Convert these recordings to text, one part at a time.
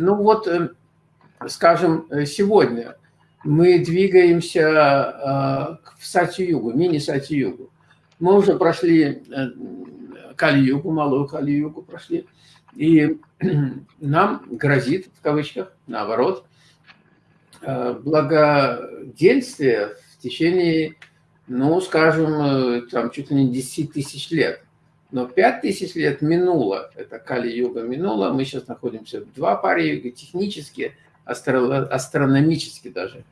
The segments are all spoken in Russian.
Ну вот, э, скажем, сегодня мы двигаемся в Сати-Югу, мини-Сати-Югу. Мы уже прошли Кали-Югу, малую Кали-Югу прошли, и нам грозит, в кавычках, наоборот, благоденствие в течение, ну, скажем, там чуть ли не 10 тысяч лет. Но 5 тысяч лет минуло, это Кали-юга минуло, мы сейчас находимся в два паре юга, технически, астро астрономически даже.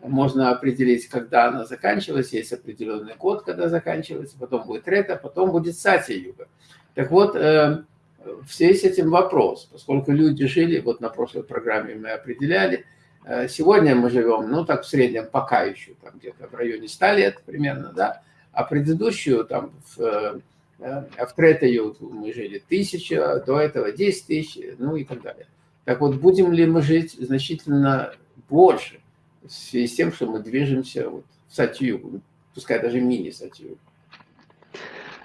Можно определить, когда она заканчивалась, есть определенный год, когда заканчивается, потом будет Рета, потом будет Сати-юга. Так вот, э, в связи с этим вопрос, поскольку люди жили, вот на прошлой программе мы определяли, э, сегодня мы живем, ну так в среднем пока еще, там где-то в районе 100 лет примерно, да, а предыдущую там в э, а в Третою мы жили тысяча, до этого 10 тысяч, ну и так далее. Так вот, будем ли мы жить значительно больше в связи с тем, что мы движемся вот в Сатью, пускай даже мини-Сатью?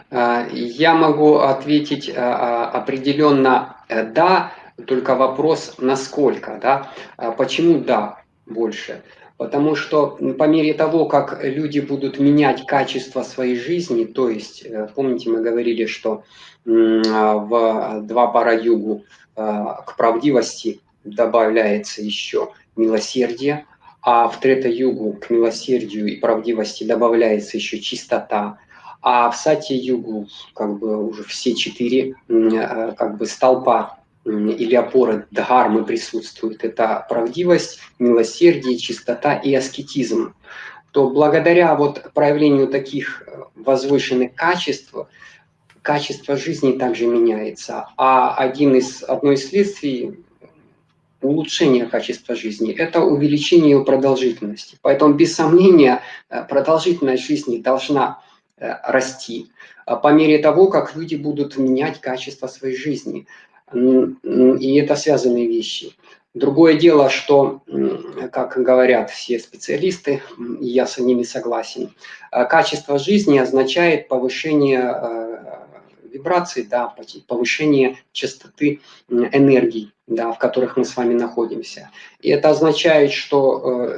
А, я могу ответить а, определенно э, «да», только вопрос «насколько?». Да? Почему «да» больше? Потому что по мере того, как люди будут менять качество своей жизни, то есть, э, помните, мы говорили, что в два пара югу э, к правдивости добавляется еще милосердие, а в трета югу к милосердию и правдивости добавляется еще чистота, а в сати югу как бы уже все четыре э, как бы столпа или опора дхармы присутствует, это правдивость, милосердие, чистота и аскетизм, то благодаря вот проявлению таких э, возвышенных качеств, качество жизни также меняется. А один из, одно из следствий улучшения качества жизни – это увеличение ее продолжительности. Поэтому, без сомнения, э, продолжительность жизни должна э, расти по мере того, как люди будут менять качество своей жизни. И это связанные вещи. Другое дело, что, как говорят все специалисты, и я с ними согласен, э, качество жизни означает повышение э, вибраций, да, повышение частоты энергии, да, в которых мы с вами находимся. И это означает, что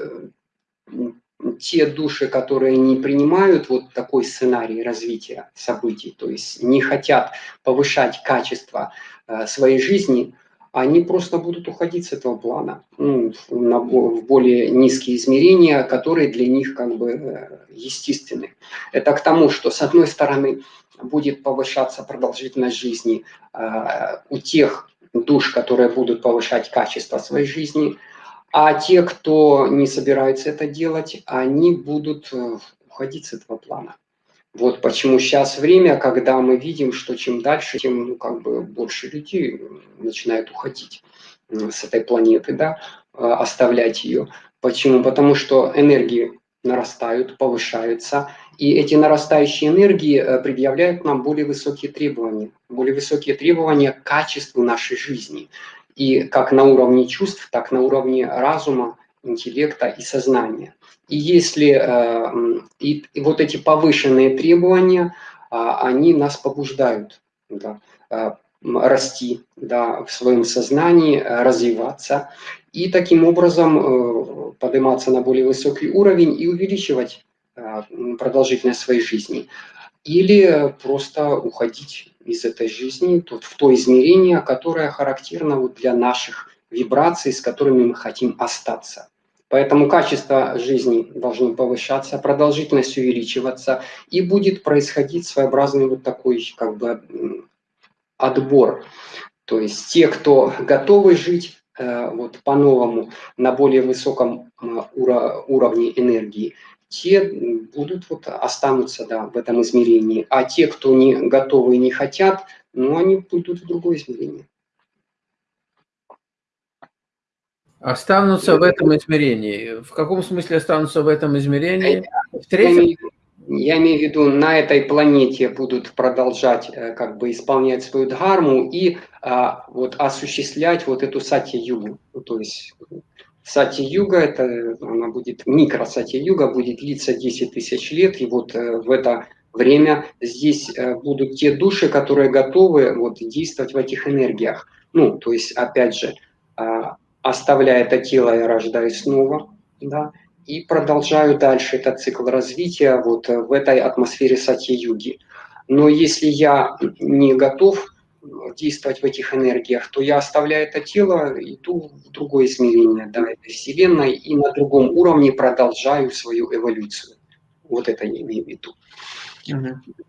э, те души, которые не принимают вот такой сценарий развития событий, то есть не хотят повышать качество Э, своей жизни, они просто будут уходить с этого плана ну, в более низкие измерения, которые для них как бы э, естественны. Это к тому, что с одной стороны будет повышаться продолжительность жизни э, у тех душ, которые будут повышать качество своей жизни, а те, кто не собирается это делать, они будут уходить с этого плана. Вот почему сейчас время, когда мы видим, что чем дальше, тем ну, как бы больше людей начинают уходить с этой планеты, да, оставлять ее. Почему? Потому что энергии нарастают, повышаются, и эти нарастающие энергии э, предъявляют нам более высокие требования, более высокие требования к качеству нашей жизни. И как на уровне чувств, так на уровне разума, интеллекта и сознания. И если э, и, и вот эти повышенные требования, а, они нас побуждают да, э, расти да, в своем сознании, развиваться и таким образом э, подниматься на более высокий уровень и увеличивать продолжительность своей жизни. Или просто уходить из этой жизни в то измерение, которое характерно вот для наших вибраций, с которыми мы хотим остаться. Поэтому качество жизни должно повышаться, продолжительность увеличиваться, и будет происходить своеобразный вот такой как бы отбор. То есть те, кто готовы жить э, вот по-новому на более высоком уровне энергии, те будут вот останутся да, в этом измерении. А те, кто не готовы и не хотят, ну, они пойдут в другое измерение. Останутся в этом измерении. В каком смысле останутся в этом измерении? В третьем? Я имею в виду, на этой планете будут продолжать э, как бы исполнять свою дхарму и а, вот осуществлять вот эту сати-югу. Ну, то есть сати-юга, это она будет, микро-сати-юга будет длиться 10 тысяч лет, и вот э, в это время здесь э, будут те души, которые готовы вот действовать в этих энергиях. Ну, то есть, опять же, оставляя это тело, я рождаюсь снова, да, и продолжаю дальше этот цикл развития вот в этой атмосфере сати-юги. Но если я не готов действовать в этих энергиях, то я оставляю это тело, иду в другое измерение да, этой Вселенной и на другом уровне продолжаю свою эволюцию. Вот это я имею в виду. Угу.